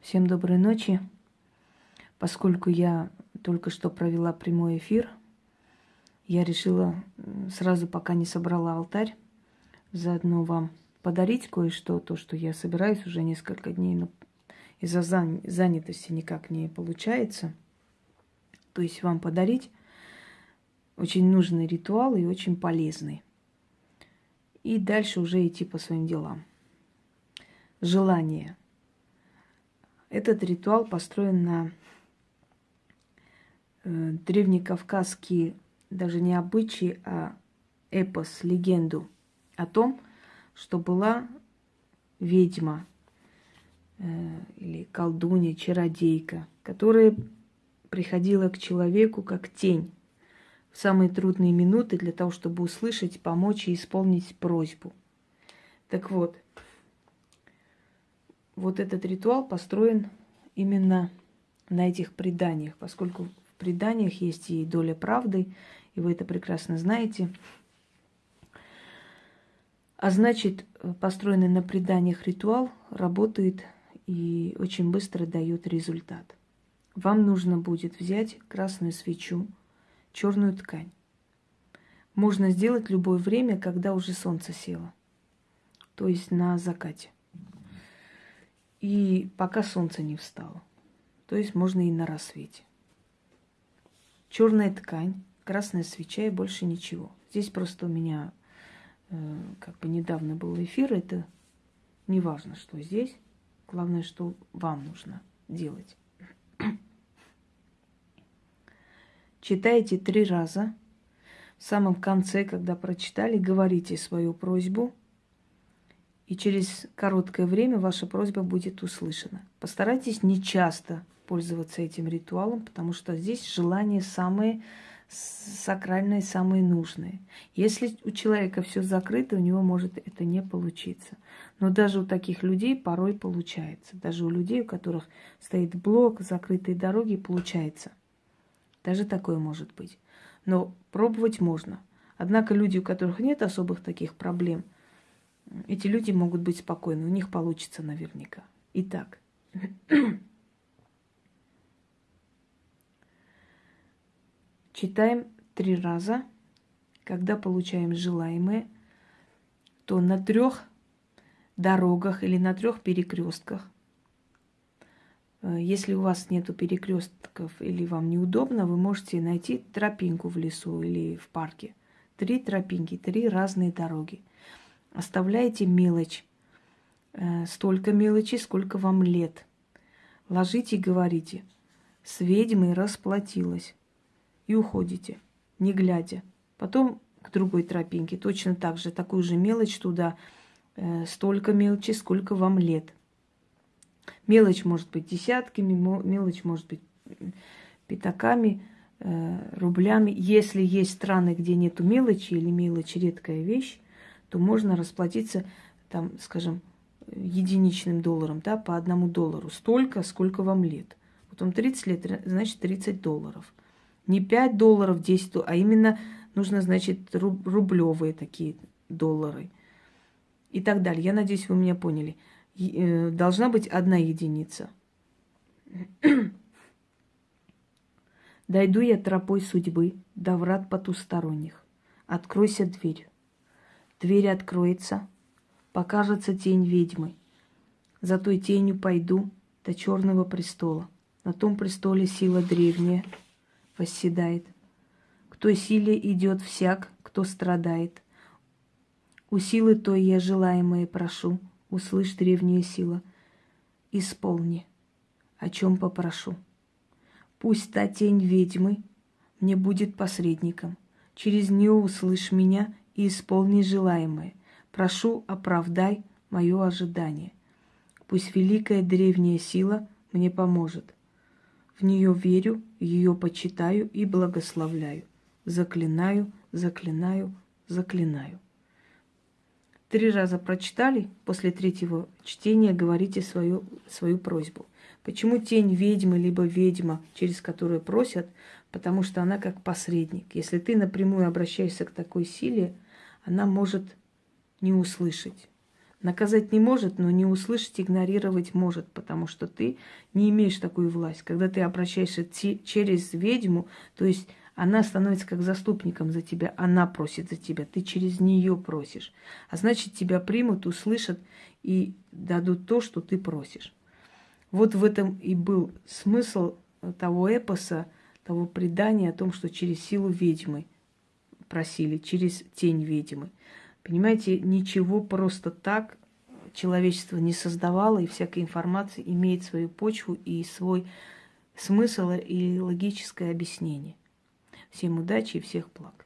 Всем доброй ночи. Поскольку я только что провела прямой эфир, я решила сразу, пока не собрала алтарь, заодно вам подарить кое-что, то, что я собираюсь уже несколько дней, но из-за занятости никак не получается. То есть вам подарить очень нужный ритуал и очень полезный. И дальше уже идти по своим делам. Желание – этот ритуал построен на э, древнекавказские, даже не обычаи, а эпос, легенду о том, что была ведьма э, или колдунья, чародейка, которая приходила к человеку как тень в самые трудные минуты для того, чтобы услышать, помочь и исполнить просьбу. Так вот, вот этот ритуал построен именно на этих преданиях, поскольку в преданиях есть и доля правды, и вы это прекрасно знаете. А значит, построенный на преданиях ритуал работает и очень быстро дает результат. Вам нужно будет взять красную свечу, черную ткань. Можно сделать любое время, когда уже солнце село, то есть на закате и пока солнце не встало. То есть можно и на рассвете. Черная ткань, красная свеча и больше ничего. Здесь просто у меня э, как бы недавно был эфир, это не важно, что здесь. Главное, что вам нужно делать. Читайте три раза. В самом конце, когда прочитали, говорите свою просьбу – и через короткое время ваша просьба будет услышана. Постарайтесь не часто пользоваться этим ритуалом, потому что здесь желания самые сакральные, самые нужные. Если у человека все закрыто, у него может это не получиться. Но даже у таких людей порой получается. Даже у людей, у которых стоит блок, закрытые дороги, получается. Даже такое может быть. Но пробовать можно. Однако люди, у которых нет особых таких проблем – эти люди могут быть спокойны, у них получится наверняка. Итак, читаем три раза. Когда получаем желаемое, то на трех дорогах или на трех перекрестках. Если у вас нету перекрестков или вам неудобно, вы можете найти тропинку в лесу или в парке. Три тропинки, три разные дороги. Оставляете мелочь, э, столько мелочи, сколько вам лет. Ложите и говорите, с ведьмой расплатилась. И уходите, не глядя. Потом к другой тропинке, точно так же, такую же мелочь туда, э, столько мелочи, сколько вам лет. Мелочь может быть десятками, мелочь может быть пятаками, э, рублями. Если есть страны, где нету мелочи или мелочь редкая вещь, то можно расплатиться, там, скажем, единичным долларом, да, по одному доллару. Столько, сколько вам лет. Вот вам 30 лет, значит, 30 долларов. Не 5 долларов, 10 долларов, а именно нужно, значит, рублевые такие доллары. И так далее. Я надеюсь, вы меня поняли. Э, должна быть одна единица. Дойду я тропой судьбы до врат потусторонних. Откройся дверь. Дверь откроется, покажется тень ведьмы. За той тенью пойду до черного престола. На том престоле сила древняя восседает. К той силе идет всяк, кто страдает. У силы той я желаемое прошу, услышь древняя сила. Исполни, о чем попрошу. Пусть та тень ведьмы мне будет посредником. Через нее услышь меня и исполни желаемое. Прошу, оправдай мое ожидание. Пусть великая древняя сила мне поможет. В нее верю, ее почитаю и благословляю. Заклинаю, заклинаю, заклинаю. Три раза прочитали, после третьего чтения говорите свою, свою просьбу. Почему тень ведьмы, либо ведьма, через которую просят? Потому что она как посредник. Если ты напрямую обращаешься к такой силе, она может не услышать. Наказать не может, но не услышать, игнорировать может, потому что ты не имеешь такую власть. Когда ты обращаешься через ведьму, то есть она становится как заступником за тебя, она просит за тебя, ты через нее просишь. А значит, тебя примут, услышат и дадут то, что ты просишь. Вот в этом и был смысл того эпоса, того предания о том, что через силу ведьмы просили, через тень ведьмы. Понимаете, ничего просто так человечество не создавало, и всякая информация имеет свою почву и свой смысл и логическое объяснение. Всем удачи и всех благ.